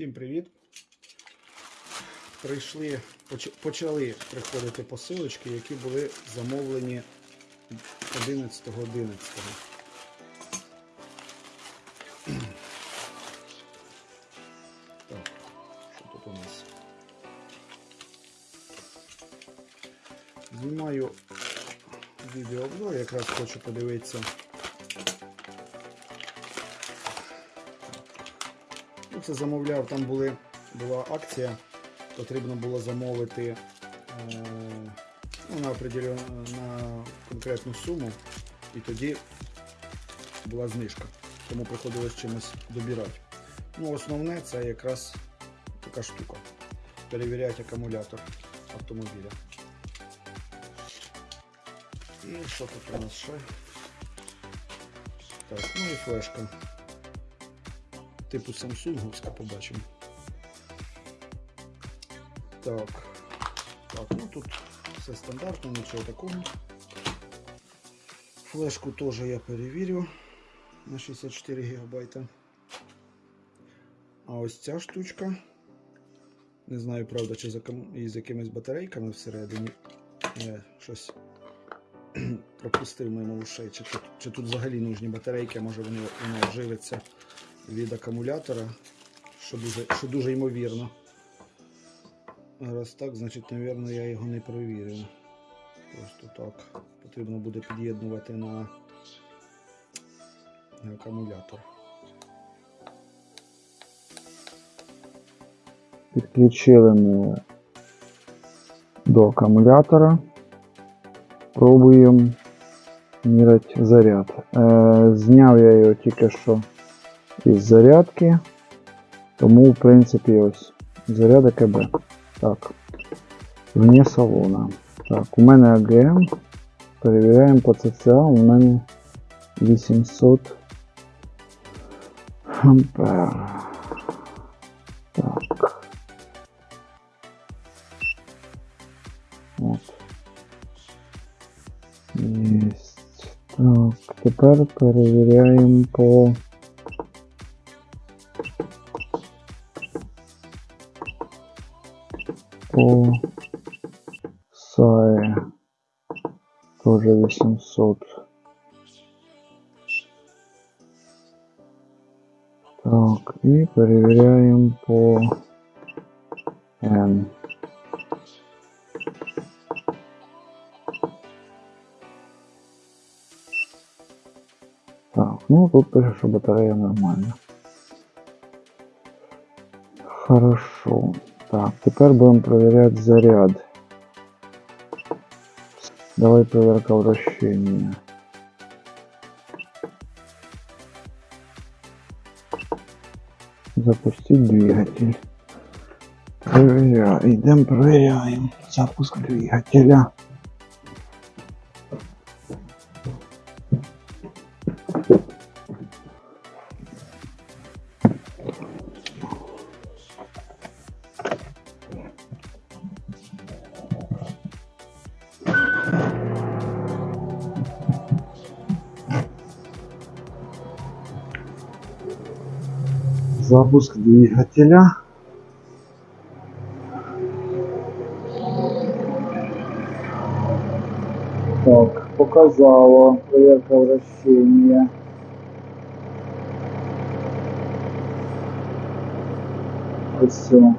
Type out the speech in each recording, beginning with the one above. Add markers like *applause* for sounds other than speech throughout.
Всім привіт! Прийшли, почали приходити посилочки, які були замовлені 11.11. Так, що тут у нас? Знімаю відеообзор, якраз хочу подивитися. Ну, це замовляв, там були, була акція, потрібно було замовити е, ну, на, определен- на конкретну суму, і тоді була знижка. Тому приходилось чимось добирати. Ну, основне це якраз така штука. Перевіряти акумулятор автомобіля. І що тут у нас ще? Так, ну і флешка Типу самсунговська побачимо. Так. Так, ну тут все стандартно, нічого такого. Флешку теж я перевірю на 64 ГБ. А ось ця штучка. Не знаю, правда, чи із якимись батарейками всередині. Я щось *clears throat* пропустив мимо ушей. Чи тут, чи тут взагалі нужні батарейки, може вони, воно живиться від акумулятора, що дуже, що дуже ймовірно. Раз так, значить, мабуть, я його не провірив. Просто так. Потрібно буде під'єднувати на, на акумулятор. Підключили ми до акумулятора. Пробуємо міряти заряд. Е, зняв я його тільки що із зарядки. Тому, в принципі, ось заряд АКБ. Так. Вне салона. Так, у мене АГМ. Перевіряємо по ЦЦА. У мене 800 ампер. Так. От. Єсть. Так, тепер перевіряємо по по САЕ. Тоже 800. Так, и проверяем по N. Так, ну тут пише, що батарея нормальна. Хорошо. Так, тепер будемо проверять заряд. Давай проверка вращения. Запустить двигатель. Проверяем. Идем проверяем. Запуск двигателя. Запуск двигателя. Так, показало проверка вращения. Все.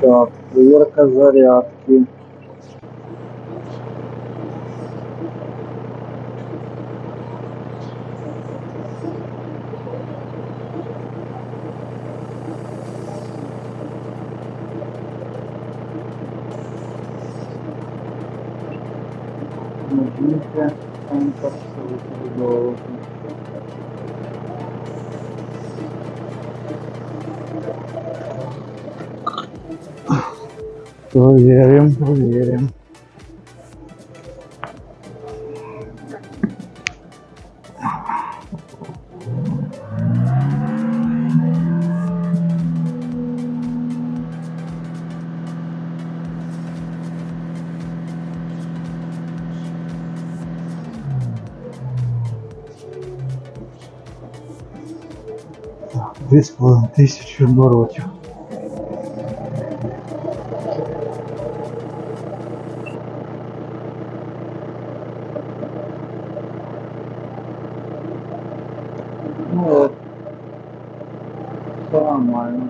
Так, проверка зарядки. Нажмите Enter, чтобы передавалось. Проверим, проверим. Так, 2,5 тисячі оборотів. Ну от. Все нормально.